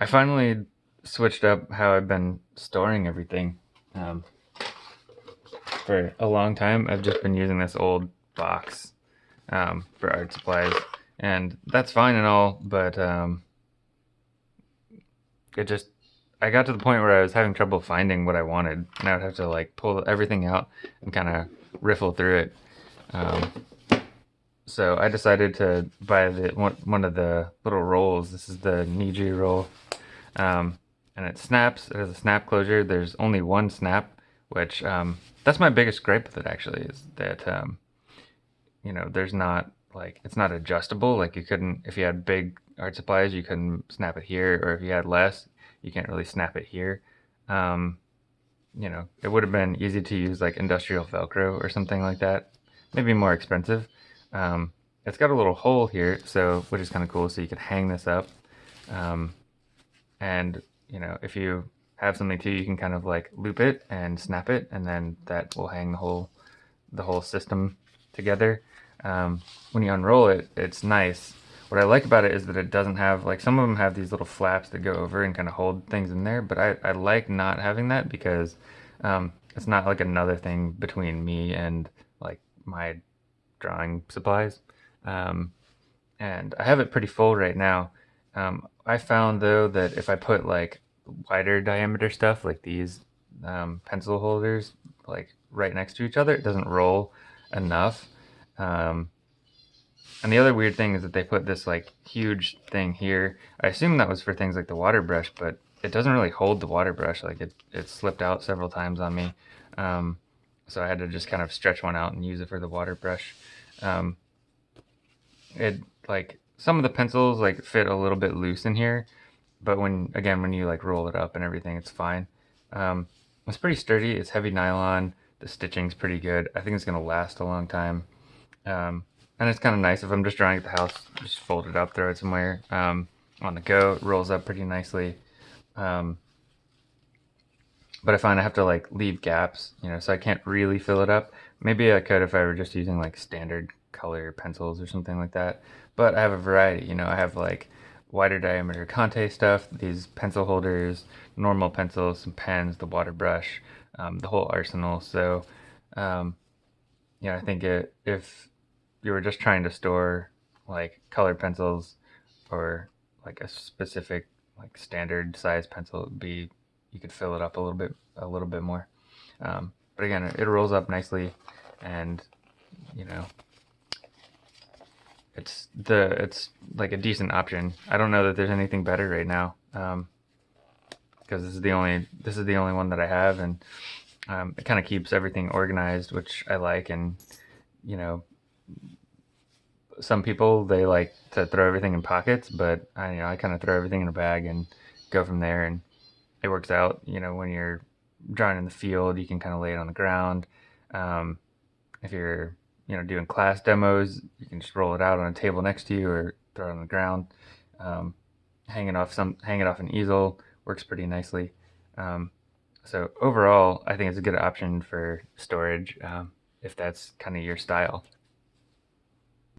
I finally switched up how I've been storing everything. Um, for a long time, I've just been using this old box um, for art supplies, and that's fine and all, but um, it just I got to the point where I was having trouble finding what I wanted, and I would have to like pull everything out and kind of riffle through it. Um, so I decided to buy the one, one of the little rolls. This is the Niji roll, um, and it snaps. It has a snap closure. There's only one snap, which um, that's my biggest gripe with it. Actually, is that um, you know there's not like it's not adjustable. Like you couldn't if you had big art supplies, you couldn't snap it here, or if you had less, you can't really snap it here. Um, you know, it would have been easy to use like industrial Velcro or something like that. Maybe more expensive. Um, it's got a little hole here, so which is kind of cool. So you can hang this up, um, and you know if you have something too, you can kind of like loop it and snap it, and then that will hang the whole the whole system together. Um, when you unroll it, it's nice. What I like about it is that it doesn't have like some of them have these little flaps that go over and kind of hold things in there, but I, I like not having that because um, it's not like another thing between me and like my drawing supplies. Um, and I have it pretty full right now. Um, I found though that if I put like wider diameter stuff like these um, pencil holders like right next to each other, it doesn't roll enough. Um, and the other weird thing is that they put this like huge thing here. I assume that was for things like the water brush, but it doesn't really hold the water brush. Like it, it slipped out several times on me. Um, so I had to just kind of stretch one out and use it for the water brush. Um, it like some of the pencils like fit a little bit loose in here, but when again when you like roll it up and everything, it's fine. Um, it's pretty sturdy. It's heavy nylon. The stitching's pretty good. I think it's gonna last a long time. Um, and it's kind of nice if I'm just drawing at the house, just fold it up, throw it somewhere. Um, on the go, it rolls up pretty nicely. Um, but I find I have to like leave gaps, you know, so I can't really fill it up. Maybe I could if I were just using like standard color pencils or something like that. But I have a variety, you know, I have like wider diameter Conte stuff, these pencil holders, normal pencils, some pens, the water brush, um, the whole arsenal. So, um, yeah, I think it, if you were just trying to store like colored pencils or like a specific like standard size pencil, it would be you could fill it up a little bit a little bit more. Um, but again, it, rolls up nicely, and you know, it's the it's like a decent option. I don't know that there's anything better right now, because um, this is the only this is the only one that I have, and um, it kind of keeps everything organized, which I like, and you know, some people they like to throw everything in pockets, but I you know I kind of throw everything in a bag and go from there, and it works out. You know, when you're drawing in the field, you can kind of lay it on the ground. Um, if you're, you know, doing class demos, you can just roll it out on a table next to you or throw it on the ground. Um, hanging off some, hang it off an easel works pretty nicely. Um, so overall, I think it's a good option for storage um, if that's kind of your style.